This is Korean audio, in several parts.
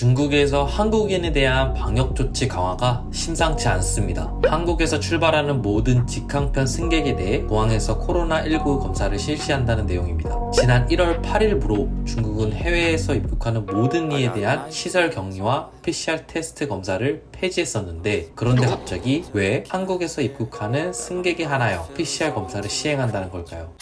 중국에서 한국인에 대한 방역 조치 강화가 심상치 않습니다. 한국에서 출발하는 모든 직항편 승객에 대해 공항에서 코로나19 검사를 실시한다는 내용입니다. 지난 1월 8일부로 중국은 해외에서 입국하는 모든 이에 대한 시설 격리와 PCR 테스트 검사를 폐지했었는데 그런데 갑자기 왜 한국에서 입국하는 승객이 하나여 PCR 검사를 시행한다는 걸까요?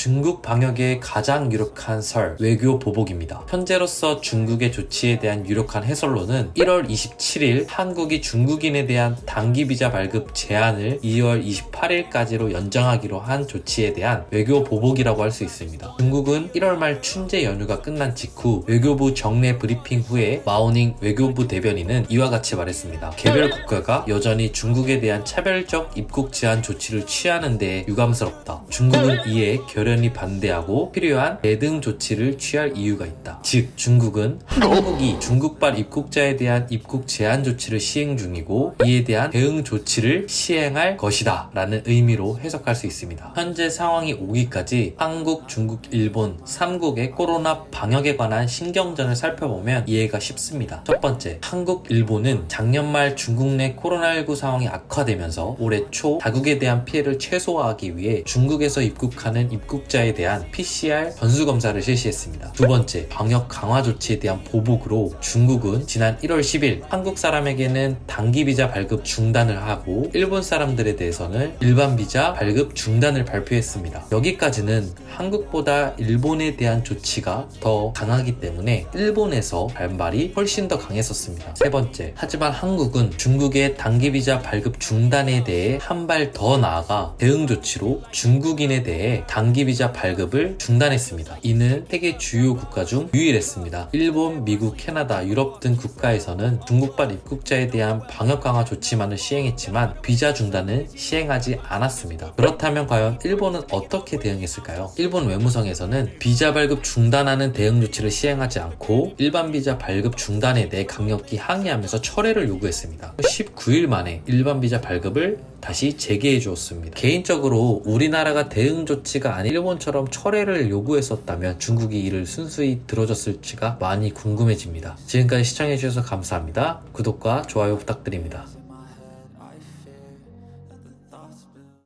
중국 방역의 가장 유력한 설, 외교 보복입니다. 현재로서 중국의 조치에 대한 유력한 해설로는 1월 27일 한국이 중국인에 대한 단기 비자 발급 제한을 2월 28일까지로 연장하기로 한 조치에 대한 외교 보복이라고 할 수 있습니다. 중국은 1월 말 춘제 연휴가 끝난 직후 외교부 정례 브리핑 후에 마오닝 외교부 대변인은 이와 같이 말했습니다. 개별 국가가 여전히 중국에 대한 차별적 입국 제한 조치를 취하는 데 유감스럽다. 중국은 이에 결연 히 반대하고 필요한 대등 조치를 취할 이유가 있다. 즉 중국은 한국이 중국발 입국자에 대한 입국 제한 조치를 시행 중이고 이에 대한 대응 조치를 시행할 것이다 라는 의미로 해석할 수 있습니다. 현재 상황이 오기까지 한국, 중국, 일본 3국의 코로나 방역에 관한 신경전을 살펴보면 이해가 쉽습니다. 첫 번째, 한국, 일본은 작년 말 중국 내 코로나19 상황이 악화되면서 올해 초 자국에 대한 피해를 최소화하기 위해 중국에서 입국하는 입국자에 대한 PCR 전수 검사를 실시했습니다. 두 번째, 방역 강화 조치에 대한 보복으로 중국은 지난 1월 10일 한국 사람에게는 단기 비자 발급 중단을 하고 일본 사람들에 대해서는 일반 비자 발급 중단을 발표했습니다. 여기까지는 한국보다 일본에 대한 조치가 더 강하기 때문에 일본에서 반발이 훨씬 더 강했었습니다. 세 번째, 하지만 한국은 중국의 단기 비자 발급 중단에 대해 한 발 더 나아가 대응 조치로 중국인에 대해 단기 비자 발급을 중단했습니다. 이는 세계 주요 국가 중 유일했습니다. 일본, 미국, 캐나다, 유럽 등 국가에서는 중국발 입국자에 대한 방역 강화 조치만을 시행했지만 비자 중단은 시행하지 않았습니다. 그렇다면 과연 일본은 어떻게 대응했을까요? 일본 외무성에서는 비자 발급 중단하는 대응 조치를 시행하지 않고 일반 비자 발급 중단에 대해 강력히 항의하면서 철회를 요구했습니다. 19일 만에 일반 비자 발급을 다시 재개해 주었습니다. 개인적으로 우리나라가 대응 조치가 아닌 일본처럼 철회를 요구했었다면 중국이 이를 순수히 들어줬을지가 많이 궁금해집니다. 지금까지 시청해주셔서 감사합니다. 구독과 좋아요 부탁드립니다.